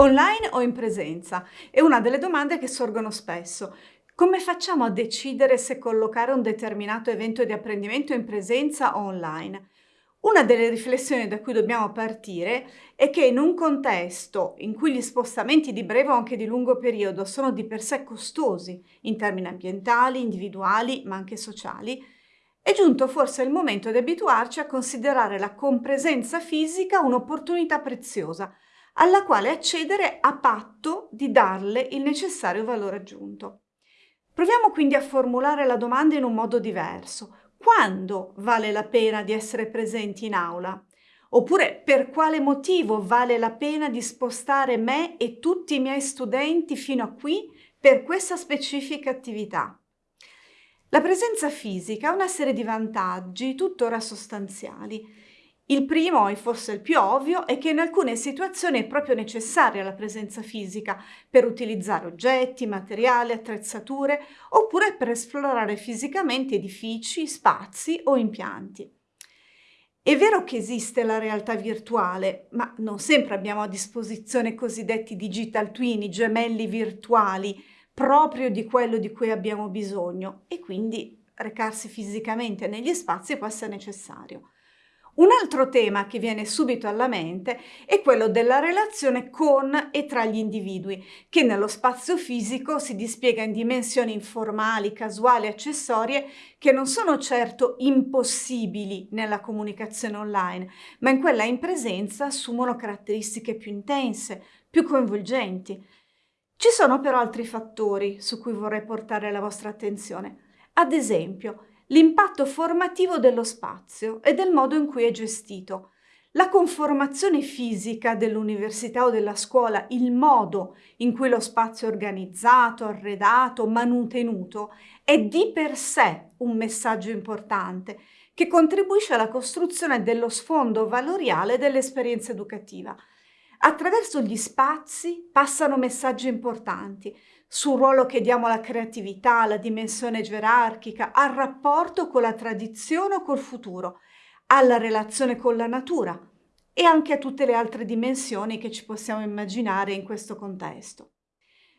Online o in presenza? È una delle domande che sorgono spesso. Come facciamo a decidere se collocare un determinato evento di apprendimento in presenza o online? Una delle riflessioni da cui dobbiamo partire è che in un contesto in cui gli spostamenti di breve o anche di lungo periodo sono di per sé costosi in termini ambientali, individuali ma anche sociali, è giunto forse il momento di abituarci a considerare la compresenza fisica un'opportunità preziosa alla quale accedere a patto di darle il necessario valore aggiunto. Proviamo quindi a formulare la domanda in un modo diverso. Quando vale la pena di essere presenti in aula? Oppure per quale motivo vale la pena di spostare me e tutti i miei studenti fino a qui per questa specifica attività? La presenza fisica ha una serie di vantaggi tuttora sostanziali il primo, e forse il più ovvio, è che in alcune situazioni è proprio necessaria la presenza fisica per utilizzare oggetti, materiali, attrezzature oppure per esplorare fisicamente edifici, spazi o impianti. È vero che esiste la realtà virtuale, ma non sempre abbiamo a disposizione i cosiddetti digital twin, i gemelli virtuali, proprio di quello di cui abbiamo bisogno e quindi recarsi fisicamente negli spazi può essere necessario. Un altro tema che viene subito alla mente è quello della relazione con e tra gli individui, che nello spazio fisico si dispiega in dimensioni informali, casuali, accessorie, che non sono certo impossibili nella comunicazione online, ma in quella in presenza assumono caratteristiche più intense, più coinvolgenti. Ci sono però altri fattori su cui vorrei portare la vostra attenzione. Ad esempio, l'impatto formativo dello spazio e del modo in cui è gestito. La conformazione fisica dell'università o della scuola, il modo in cui lo spazio è organizzato, arredato, manutenuto, è di per sé un messaggio importante che contribuisce alla costruzione dello sfondo valoriale dell'esperienza educativa. Attraverso gli spazi passano messaggi importanti sul ruolo che diamo alla creatività, alla dimensione gerarchica, al rapporto con la tradizione o col futuro, alla relazione con la natura e anche a tutte le altre dimensioni che ci possiamo immaginare in questo contesto.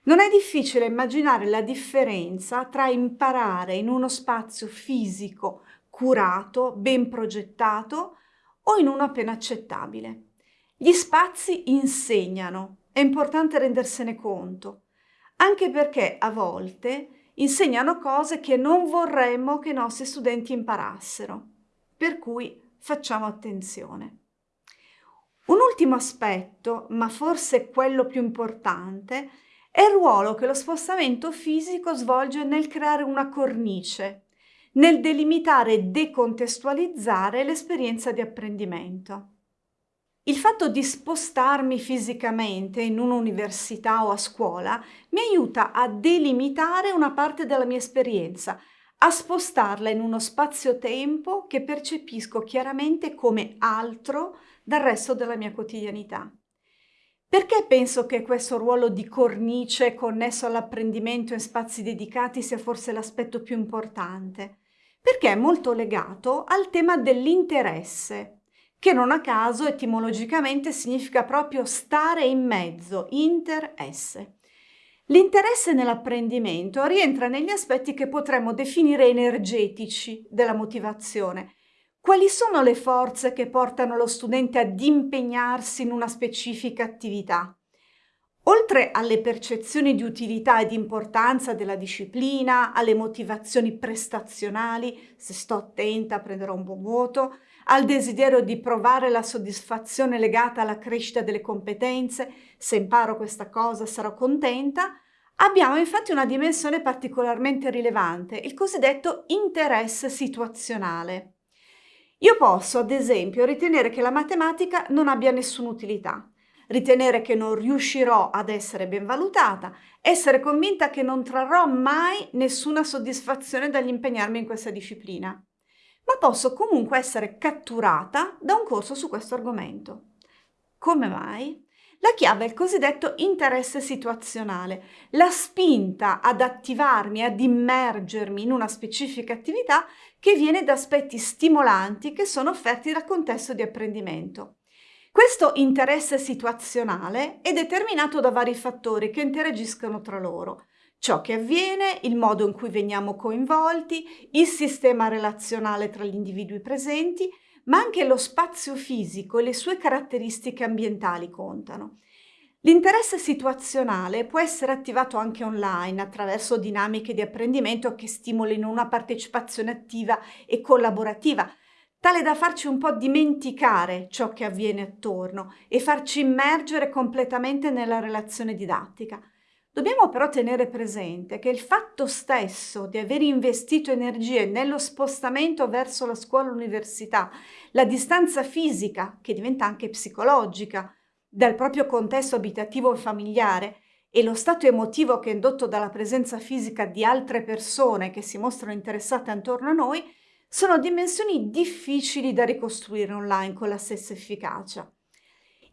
Non è difficile immaginare la differenza tra imparare in uno spazio fisico, curato, ben progettato o in uno appena accettabile. Gli spazi insegnano, è importante rendersene conto anche perché a volte insegnano cose che non vorremmo che i nostri studenti imparassero, per cui facciamo attenzione. Un ultimo aspetto, ma forse quello più importante, è il ruolo che lo spostamento fisico svolge nel creare una cornice, nel delimitare e decontestualizzare l'esperienza di apprendimento. Il fatto di spostarmi fisicamente in un'università o a scuola mi aiuta a delimitare una parte della mia esperienza, a spostarla in uno spazio-tempo che percepisco chiaramente come altro dal resto della mia quotidianità. Perché penso che questo ruolo di cornice connesso all'apprendimento in spazi dedicati sia forse l'aspetto più importante? Perché è molto legato al tema dell'interesse che non a caso etimologicamente significa proprio stare in mezzo, interesse. L'interesse nell'apprendimento rientra negli aspetti che potremmo definire energetici della motivazione. Quali sono le forze che portano lo studente ad impegnarsi in una specifica attività? Oltre alle percezioni di utilità e di importanza della disciplina, alle motivazioni prestazionali, se sto attenta prenderò un buon voto, al desiderio di provare la soddisfazione legata alla crescita delle competenze, se imparo questa cosa sarò contenta, abbiamo infatti una dimensione particolarmente rilevante, il cosiddetto interesse situazionale. Io posso, ad esempio, ritenere che la matematica non abbia nessuna utilità, ritenere che non riuscirò ad essere ben valutata, essere convinta che non trarrò mai nessuna soddisfazione dall'impegnarmi in questa disciplina ma posso comunque essere catturata da un corso su questo argomento. Come mai? La chiave è il cosiddetto interesse situazionale, la spinta ad attivarmi, ad immergermi in una specifica attività che viene da aspetti stimolanti che sono offerti dal contesto di apprendimento. Questo interesse situazionale è determinato da vari fattori che interagiscono tra loro. Ciò che avviene, il modo in cui veniamo coinvolti, il sistema relazionale tra gli individui presenti, ma anche lo spazio fisico e le sue caratteristiche ambientali contano. L'interesse situazionale può essere attivato anche online attraverso dinamiche di apprendimento che stimolino una partecipazione attiva e collaborativa, tale da farci un po' dimenticare ciò che avviene attorno e farci immergere completamente nella relazione didattica. Dobbiamo però tenere presente che il fatto stesso di aver investito energie nello spostamento verso la scuola-università, la distanza fisica, che diventa anche psicologica, dal proprio contesto abitativo e familiare, e lo stato emotivo che è indotto dalla presenza fisica di altre persone che si mostrano interessate attorno a noi, sono dimensioni difficili da ricostruire online con la stessa efficacia.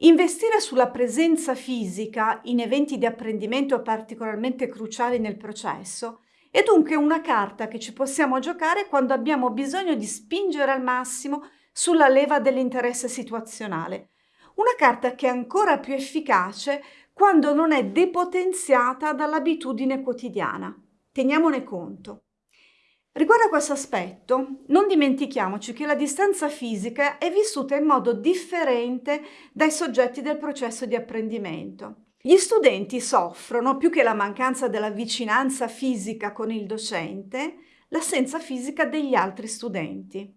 Investire sulla presenza fisica in eventi di apprendimento particolarmente cruciali nel processo è dunque una carta che ci possiamo giocare quando abbiamo bisogno di spingere al massimo sulla leva dell'interesse situazionale. Una carta che è ancora più efficace quando non è depotenziata dall'abitudine quotidiana. Teniamone conto. Riguardo a questo aspetto, non dimentichiamoci che la distanza fisica è vissuta in modo differente dai soggetti del processo di apprendimento. Gli studenti soffrono, più che la mancanza della vicinanza fisica con il docente, l'assenza fisica degli altri studenti.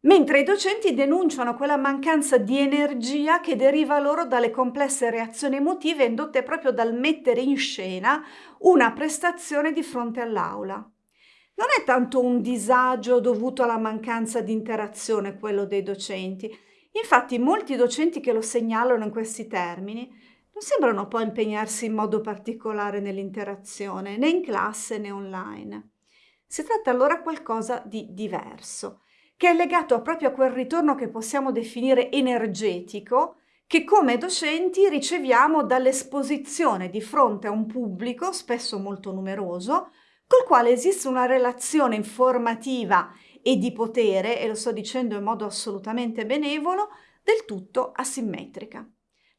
Mentre i docenti denunciano quella mancanza di energia che deriva loro dalle complesse reazioni emotive indotte proprio dal mettere in scena una prestazione di fronte all'aula. Non è tanto un disagio dovuto alla mancanza di interazione quello dei docenti. Infatti molti docenti che lo segnalano in questi termini non sembrano poi impegnarsi in modo particolare nell'interazione, né in classe né online. Si tratta allora qualcosa di diverso, che è legato proprio a quel ritorno che possiamo definire energetico, che come docenti riceviamo dall'esposizione di fronte a un pubblico, spesso molto numeroso, col quale esiste una relazione informativa e di potere, e lo sto dicendo in modo assolutamente benevolo, del tutto asimmetrica.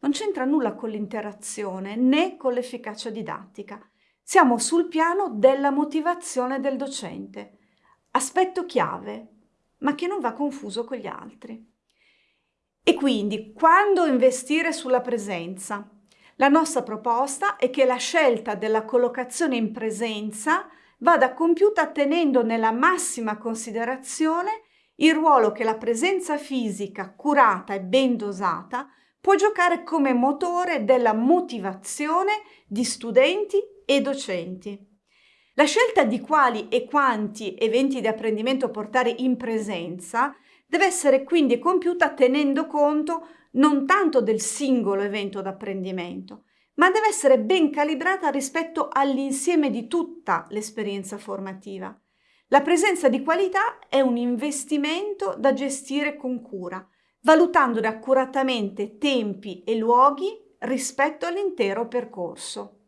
Non c'entra nulla con l'interazione né con l'efficacia didattica. Siamo sul piano della motivazione del docente. Aspetto chiave, ma che non va confuso con gli altri. E quindi, quando investire sulla presenza? La nostra proposta è che la scelta della collocazione in presenza vada compiuta tenendo nella massima considerazione il ruolo che la presenza fisica curata e ben dosata può giocare come motore della motivazione di studenti e docenti. La scelta di quali e quanti eventi di apprendimento portare in presenza deve essere quindi compiuta tenendo conto non tanto del singolo evento d'apprendimento, ma deve essere ben calibrata rispetto all'insieme di tutta l'esperienza formativa. La presenza di qualità è un investimento da gestire con cura, valutandone accuratamente tempi e luoghi rispetto all'intero percorso.